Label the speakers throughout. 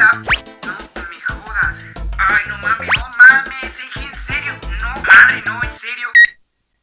Speaker 1: No me jodas. Ay, no mames, no mames, en serio. No, madre, no, en serio.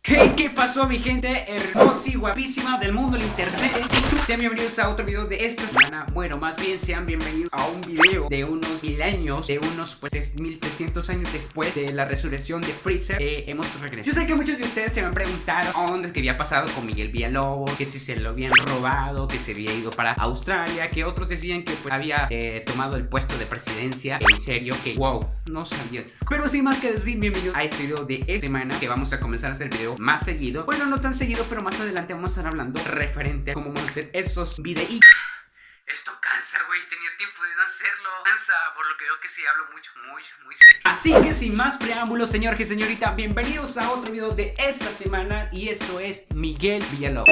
Speaker 1: Hey, ¿qué pasó mi gente hermosa y guapísima del mundo del internet? Sean bienvenidos a otro video de esta semana Bueno, más bien sean bienvenidos a un video de unos mil años De unos pues 1300 años después de la resurrección de Freezer eh, Hemos regresado. Yo sé que muchos de ustedes se me han preguntado ¿Dónde que había pasado con Miguel Villalobos? Que si se lo habían robado, que se había ido para Australia Que otros decían que pues había eh, tomado el puesto de presidencia En serio, que wow, no sabía eso Pero sin más que decir, bienvenidos a este video de esta semana Que vamos a comenzar a hacer video más seguido. Bueno, no tan seguido, pero más adelante vamos a estar hablando referente a cómo vamos a hacer esos videos esto cansa, güey, tenía tiempo de no hacerlo. Cansa, por lo que veo que sí hablo mucho, muy, muy serio. Así que sin más preámbulos, señor y señorita Bienvenidos a otro video de esta semana Y esto es Miguel Villalobos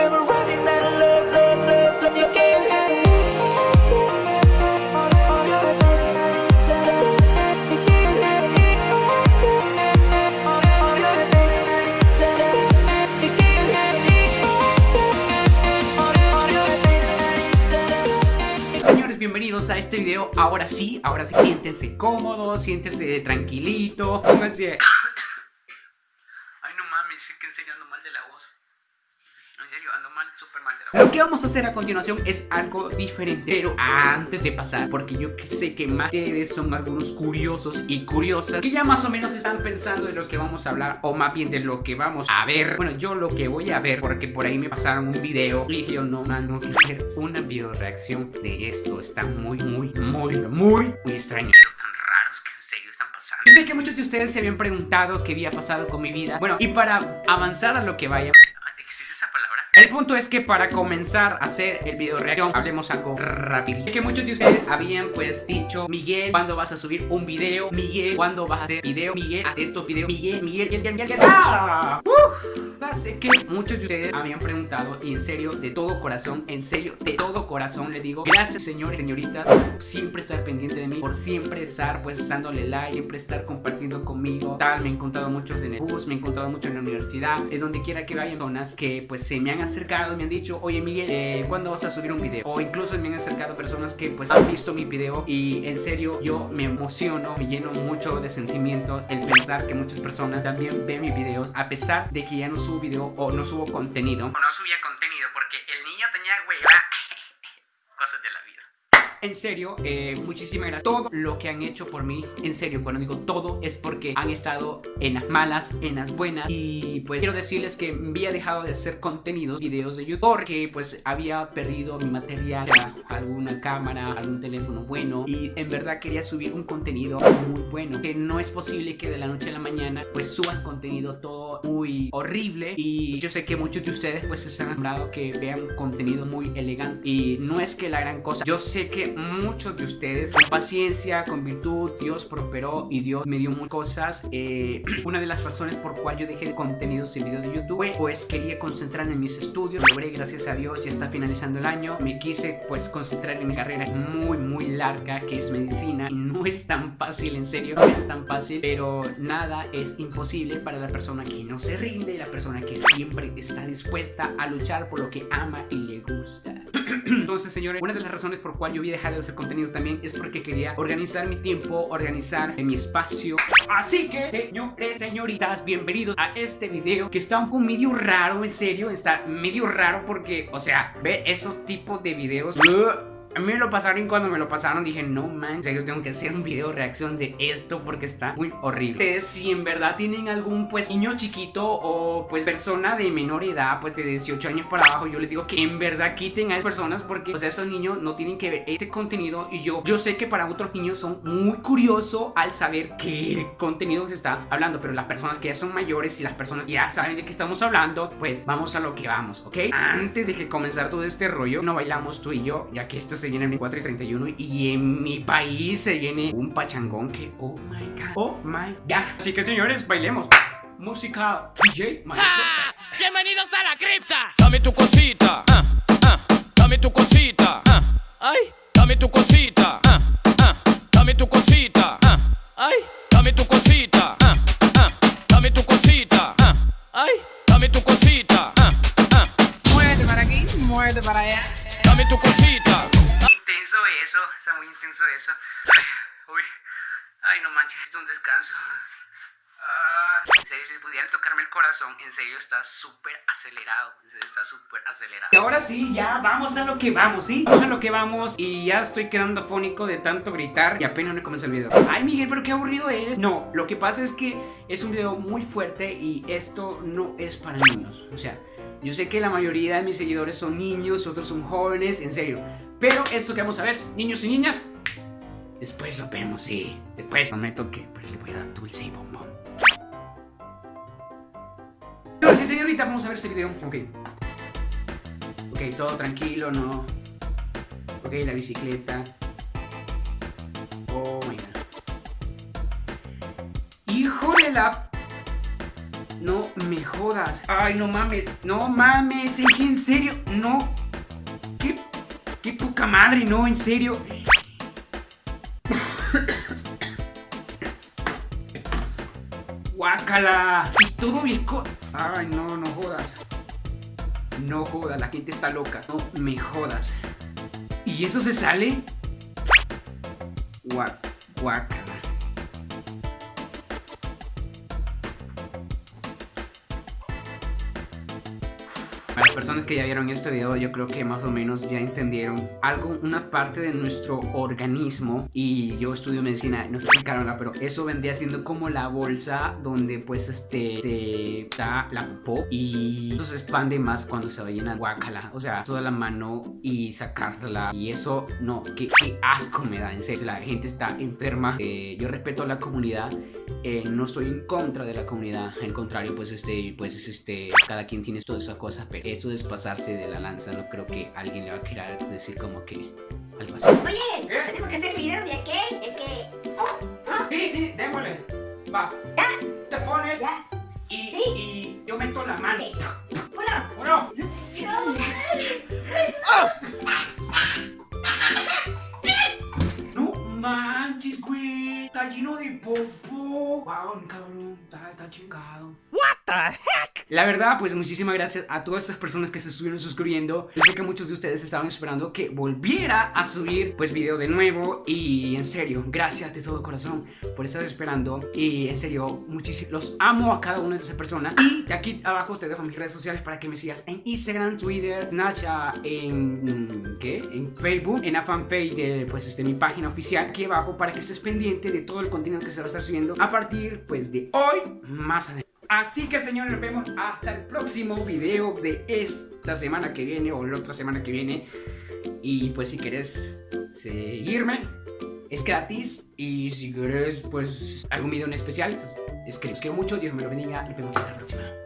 Speaker 1: Ahora sí, ahora sí, siéntense cómodos, siéntense tranquilito. Pónganse... Ay, no mames, sé que enseñando mal de la voz en serio, ando mal, súper mal de la. Lo que vamos a hacer a continuación es algo diferente Pero antes de pasar, porque yo sé que más ustedes son algunos curiosos y curiosas Que ya más o menos están pensando de lo que vamos a hablar O más bien de lo que vamos a ver. Bueno, yo lo que voy a ver, porque por ahí me pasaron un video Y yo no, man, no quiero hacer una video reacción de esto. Está muy, muy, muy, muy, muy extraño. Yo sé que muchos de ustedes se habían preguntado qué había pasado con mi vida. Bueno, y para avanzar a lo que vaya el punto es que para comenzar a hacer el video reacción Hablemos algo rápido Que muchos de ustedes habían pues dicho Miguel, ¿cuándo vas a subir un video? Miguel, ¿cuándo vas a hacer video? Miguel, haz estos videos Miguel, Miguel, Miguel, Miguel, Miguel ¡Ah! Sé que muchos de ustedes habían preguntado Y en serio, de todo corazón En serio, de todo corazón le digo Gracias señores, señoritas Por siempre estar pendiente de mí Por siempre estar pues dándole like Siempre estar compartiendo conmigo Tal, me he encontrado muchos en el bus Me he encontrado mucho en la universidad En donde quiera que vayan Personas que pues se me han acercado me han dicho, oye Miguel, eh, ¿cuándo vas a subir un video? O incluso me han acercado personas que pues han visto mi video y en serio yo me emociono, me lleno mucho de sentimiento el pensar que muchas personas también ven mis videos a pesar de que ya no subo video o no subo contenido. O no subía contenido porque el niño tenía hueva. Cosas de la vida. En serio, eh, muchísimas gracias. Todo lo que han hecho por mí, en serio, cuando digo todo Es porque han estado en las malas, en las buenas. Y pues quiero decirles que había dejado de hacer contenidos, videos de YouTube Porque pues había perdido mi material Alguna cámara, algún teléfono bueno. Y en verdad quería subir un contenido muy bueno Que no es posible que de la noche a la mañana Pues suban contenido todo muy horrible. Y yo sé que muchos de ustedes pues se han acostumbrado que vean contenido muy elegante. Y no es que la gran cosa Yo sé que muchos de ustedes con paciencia, con virtud, Dios prosperó y Dios me dio muchas cosas. Eh, una de las razones por cual yo dejé contenidos en video de YouTube pues quería concentrarme en mis estudios. Logré, gracias a Dios, ya está finalizando el año. Me quise pues concentrar en mi carrera muy muy larga que es medicina. Y no es tan fácil, en serio, no es tan fácil. Pero nada es imposible para la persona que no se rinde, la persona que siempre está dispuesta a luchar por lo que ama y le gusta. Entonces, señores, una de las razones por cual yo vi dejar de hacer contenido también es porque quería organizar mi tiempo, organizar mi espacio. Así que, señores, señoritas, bienvenidos a este video que está un poco medio raro, en serio, está medio raro porque, o sea, ver esos tipos de videos... A mí me lo pasaron cuando me lo pasaron dije, no man, en serio tengo que hacer un video reacción de esto porque está muy horrible. Ustedes si en verdad tienen algún pues niño chiquito o pues persona de menor edad, pues de 18 años para abajo, yo les digo que en verdad quiten a esas personas porque sea, esos niños no tienen que ver este contenido y yo, yo sé que para otros niños son muy curiosos al saber qué contenido se está hablando, pero las personas que ya son mayores y las personas ya saben de qué estamos hablando, pues vamos a lo que vamos, ¿ok? Antes de que comenzar todo este rollo, no bailamos tú y yo, ya que esto es se viene el 4 y 31 y en mi país se viene un pachangón que oh my god, oh my god. Así que señores, bailemos. Música DJ
Speaker 2: Bienvenidos a la cripta. Dame tu cosita, uh, uh, dame tu cosita, uh, ay, dame tu cosita, dame tu cosita, ay, dame tu cosita,
Speaker 1: está muy intenso eso. Uy, ay, no manches, es un descanso. Ah, en serio, si pudieran tocarme el corazón, en serio está súper acelerado. En serio, está súper acelerado. Y ahora sí, ya vamos a lo que vamos, ¿sí? A lo que vamos. Y ya estoy quedando afónico de tanto gritar. Y apenas me comienza el video. Ay, Miguel, pero qué aburrido eres. No, lo que pasa es que es un video muy fuerte y esto no es para niños. O sea, yo sé que la mayoría de mis seguidores son niños, otros son jóvenes, en serio. Pero esto que vamos a ver, niños y niñas, después lo vemos, sí. Después prometo que pues, le voy a dar dulce y bombón. No, sí, señorita, vamos a ver ese video. Ok. Ok, todo tranquilo, ¿no? Ok, la bicicleta. Oh my god. Hijo de la... No me jodas. Ay, no mames. No mames. En serio. No. ¿Qué? ¿Qué poca madre? No, en serio. Guácala. Y todo bien Ay, no, no jodas. No jodas, la gente está loca. No me jodas. ¿Y eso se sale? Guácala. Para las personas que ya vieron este video, yo creo que más o menos ya entendieron algo, una parte de nuestro organismo. Y yo estudio medicina, no explicaron pero eso vendría siendo como la bolsa donde pues este se da la popó y eso se expande más cuando se va llena guacala. O sea, toda la mano y sacarla. Y eso, no, qué, asco me da, en serio. La gente está enferma. Eh, yo respeto a la comunidad, eh, no estoy en contra de la comunidad. Al contrario, pues este, pues es este, cada quien tiene todas esas cosas, pero eso es pasarse de la lanza, no creo que alguien le va a querer decir como que algo así.
Speaker 3: Oye, tenemos que hacer el video de aquel, el que... Oh,
Speaker 1: oh. Sí, sí, démosle. Va.
Speaker 3: ¿Ya?
Speaker 1: Te pones
Speaker 3: ¿Ya?
Speaker 1: Y, ¿Sí? y yo meto la mano.
Speaker 3: Uno.
Speaker 1: Uno. No manches, güey. Está lleno de popo. Wow, cabrón. Está, está chingado.
Speaker 2: What
Speaker 1: La verdad, pues muchísimas gracias a todas estas personas que se estuvieron suscribiendo. Yo sé que muchos de ustedes estaban esperando que volviera a subir pues video de nuevo y en serio, gracias de todo corazón por estar esperando y en serio, muchísimo los amo a cada una de esas personas y aquí abajo te dejo mis redes sociales para que me sigas en Instagram, Twitter, Snapchat, en ¿qué? En Facebook, en la fanpage de pues este mi página oficial aquí abajo para que estés pendiente de todo el contenido que se va a estar subiendo a partir pues de hoy más adelante. Así que señores, nos vemos hasta el próximo video de esta semana que viene o la otra semana que viene. Y pues si quieres seguirme, es gratis. Y si quieres pues algún video en especial, es que mucho. Dios me lo bendiga. Nos vemos hasta la próxima.